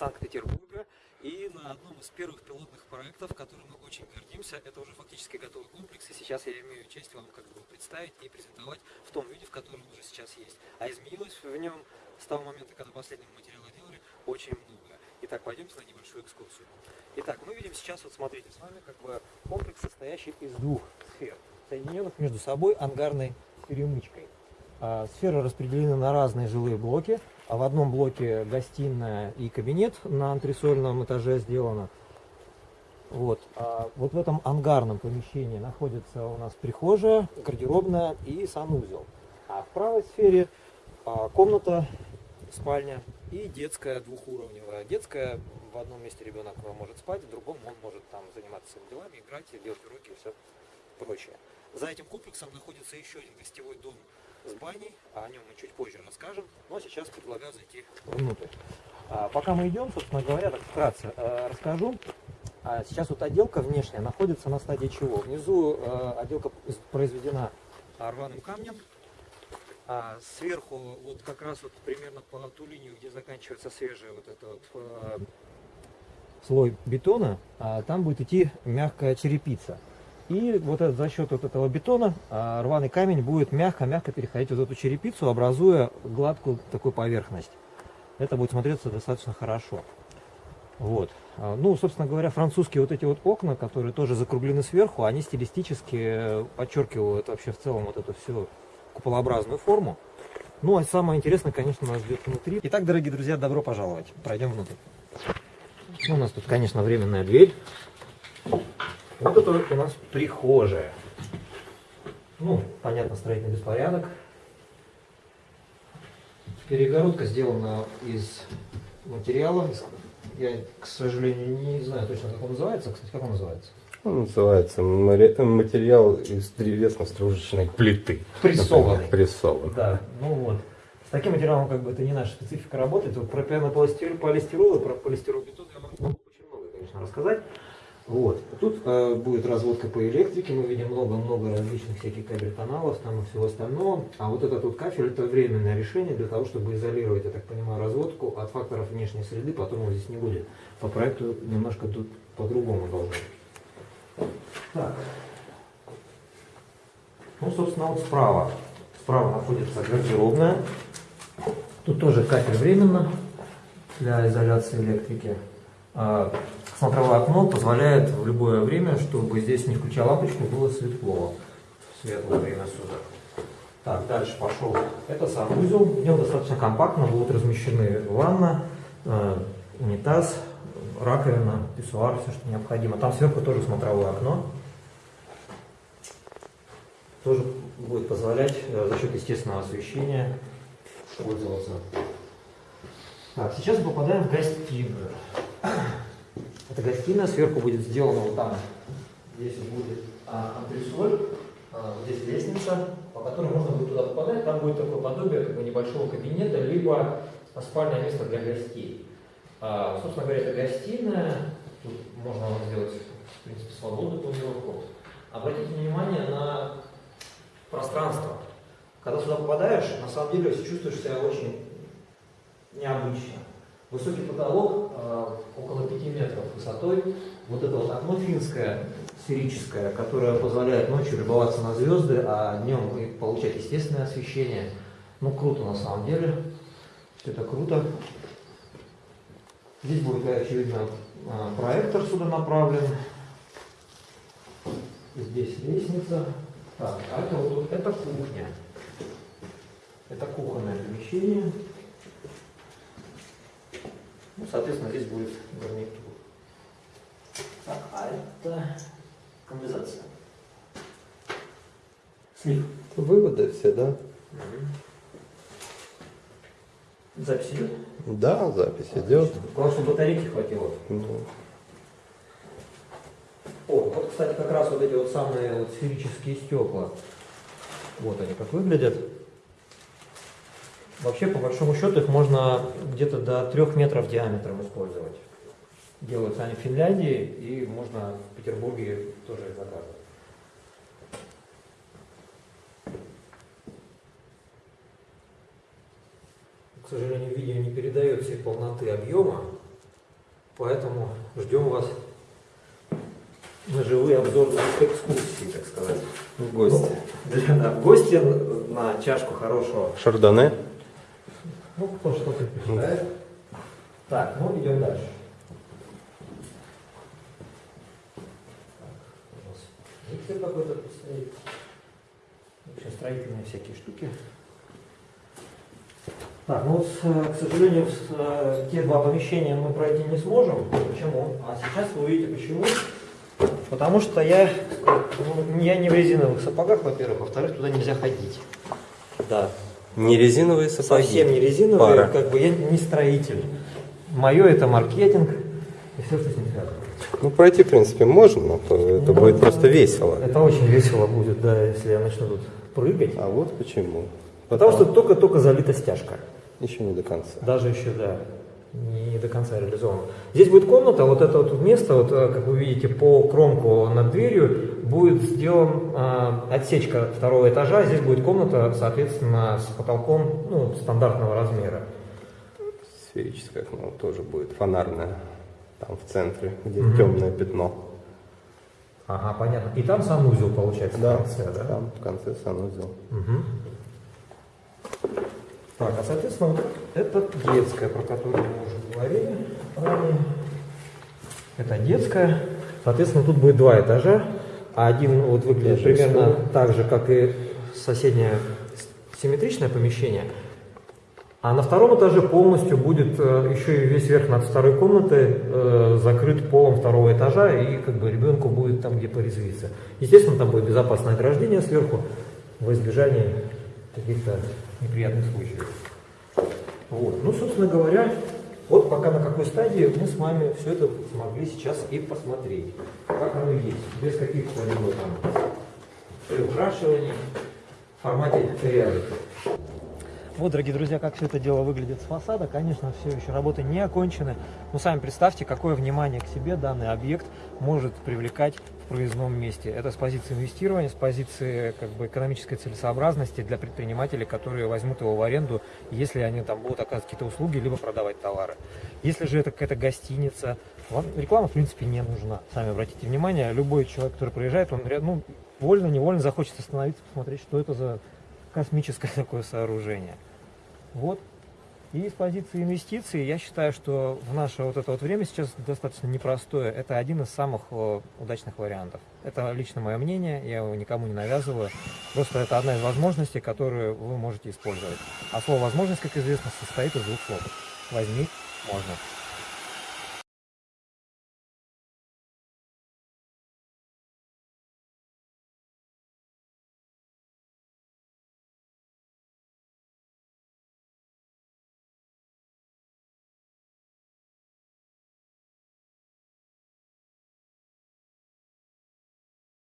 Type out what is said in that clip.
Санкт-Петербурга. И на одном из первых пилотных проектов, которым мы очень гордимся, это уже фактически готовый комплекс, и сейчас я имею честь вам как бы представить и презентовать в том виде, в котором уже сейчас есть. А изменилось в нем с того момента, когда последний материал делали, очень много. Итак, пойдемте на небольшую экскурсию. Итак, мы видим сейчас, вот смотрите, с вами как бы комплекс, состоящий из двух сфер, соединенных между собой ангарной перемычкой. А, сферы распределены на разные жилые блоки. А в одном блоке гостиная и кабинет на антресольном этаже сделано. Вот. А вот в этом ангарном помещении находится у нас прихожая, гардеробная и санузел. А в правой сфере а, комната, спальня и детская двухуровневая. Детская в одном месте ребенок может спать, в другом он может там заниматься своими делами, играть, делать уроки и все прочее. За этим комплексом находится еще один гостевой дом с баней, а о нем мы чуть позже расскажем. Но сейчас предлагаю зайти внутрь. А, пока мы идем, собственно говоря, так вкратце э, расскажу. А сейчас вот отделка внешняя находится на стадии чего? Внизу э, отделка произведена рваным камнем. А сверху, вот как раз вот примерно по ту линию, где заканчивается свежий вот этот вот, э, слой бетона, а там будет идти мягкая черепица. И вот это, за счет вот этого бетона а, рваный камень будет мягко-мягко переходить вот эту черепицу, образуя гладкую такую поверхность. Это будет смотреться достаточно хорошо. Вот. А, ну, собственно говоря, французские вот эти вот окна, которые тоже закруглены сверху, они стилистически подчеркивают вообще в целом вот эту всю куполообразную форму. Ну, а самое интересное, конечно, нас ждет внутри. Итак, дорогие друзья, добро пожаловать. Пройдем внутрь. Ну, у нас тут, конечно, временная дверь. Вот это у нас прихожая. Ну, понятно, строительный беспорядок. Перегородка сделана из материала. Я, к сожалению, не знаю точно, как он называется. Кстати, как он называется? Он называется материал из древесно-стружечной плиты. Прессованный. Прессованный. Да, ну вот. С таким материалом как бы это не наша специфика работает. Вот про пенополистирол, полистирол и про полистиролбетон я могу очень много, конечно, рассказать. Вот. Тут э, будет разводка по электрике, мы видим много-много различных всяких кабель-каналов там и всего остального. А вот этот вот кафель это временное решение для того, чтобы изолировать, я так понимаю, разводку от факторов внешней среды, потом его здесь не будет. По проекту немножко тут по-другому должно. Так. Ну, собственно, вот справа. Справа находится гардеробная. Тут тоже кафель временно для изоляции электрики. А, смотровое окно позволяет в любое время, чтобы здесь, не включая лампочку, было светло в светлое время суток. Так, дальше пошел. Это санузел. В нем достаточно компактно будут размещены ванна, э, унитаз, раковина, писсуар, все, что необходимо. Там сверху тоже смотровое окно. Тоже будет позволять э, за счет естественного освещения пользоваться. Так, сейчас попадаем в гостиную. Это гостиная, сверху будет сделано вот там, здесь будет а, антресоль, а, здесь лестница, по которой можно будет туда попадать, там будет такое подобие как бы небольшого кабинета, либо спальное место для гостей. А, собственно говоря, это гостиная, тут можно сделать, в принципе, свободную планировку. Обратите внимание на пространство. Когда сюда попадаешь, на самом деле чувствуешь себя очень необычно. Высокий потолок, около 5 метров высотой. Вот это вот окно финское, сферическое, которое позволяет ночью любоваться на звезды, а днем получать естественное освещение. Ну, круто на самом деле. Это круто. Здесь будет, очевидно, э, проектор сюда направлен. Здесь лестница. Так, а это вот это кухня. Это кухонное помещение. Соответственно, здесь будет гарнитур. Так, а это канализация. Слив. Выводы все, да? Угу. Запись идет? Да, запись Отлично. идет. Главное, чтобы батарейки хватило. Ну. О, вот, кстати, как раз вот эти вот самые вот сферические стекла. Вот они как выглядят. Вообще, по большому счету, их можно где-то до трех метров диаметром использовать. Делаются они в Финляндии, и можно в Петербурге тоже их заказывать. К сожалению, видео не передает всей полноты объема. Поэтому ждем вас на живые обзорные экскурсии, так сказать. В гости. Да, в гости на чашку хорошего. Шардоне. Ну, кто что-то предпочитает. Так, ну идем дальше. Миксер какой-то стоит. В общем, строительные всякие штуки. Так, ну, с, к сожалению, с, э, те два помещения мы пройти не сможем. Почему? А сейчас вы увидите почему. Потому что я, ну, я не в резиновых сапогах, во-первых, во-вторых, туда нельзя ходить. Да, Не резиновые сапоги. совсем не резиновые, Пара. как бы я не строитель. Мое это маркетинг и все, что с ним связано. Ну, пройти, в принципе, можно, но то это Ну, будет просто весело. Это очень весело будет, да, если я начну тут прыгать. А вот почему. Потому что только-только залита стяжка. Еще не до конца. Даже еще, да, не до конца реализовано. Здесь будет комната, вот это вот место, вот, э, как вы видите, по кромку над дверью будет сделан а, отсечка второго этажа. Здесь будет комната, соответственно, с потолком ну, стандартного размера. Сферическое окно тоже будет фонарное. Там в центре, где Мгм. темное пятно. Ага, понятно. И там санузел получается в конце, да? Там в конце санузел. Мгм. Так, а соответственно, вот это детская, про которую мы уже говорили ранее. Это детская. Соответственно, тут будет два этажа. А один вот выглядит примерно стол. так же, как и соседнее симметричное помещение. А на втором этаже полностью будет э, еще и весь верх над второй комнатой э, закрыт полом второго этажа, и как бы ребенку будет там где порезвиться. Естественно, там будет безопасное ограждение сверху во избежание каких-то неприятных случаев. Вот. Ну, собственно говоря, вот пока на какой стадии мы с вами все это смогли сейчас и посмотреть. Как оно есть, без каких-либо там приукрашиваний в формате реалити. Вот, дорогие друзья, как все это дело выглядит с фасада. Конечно, все еще работы не окончены. Но сами представьте, какое внимание к себе данный объект может привлекать в проездном месте. Это с позиции инвестирования, с позиции как бы, экономической целесообразности для предпринимателей, которые возьмут его в аренду, если они там будут оказывать какие-то услуги, либо продавать товары. Если же это какая-то гостиница, вам реклама, в принципе, не нужна. Сами обратите внимание, любой человек, который приезжает, он ну, вольно-невольно захочет остановиться, посмотреть, что это за космическое такое сооружение. Вот. И с позиции инвестиций я считаю, что в наше вот это вот время сейчас достаточно непростое. Это один из самых э, удачных вариантов. Это лично мое мнение, я его никому не навязываю. Просто это одна из возможностей, которую вы можете использовать. А слово возможность, как известно, состоит из двух слов. Возьми, можно.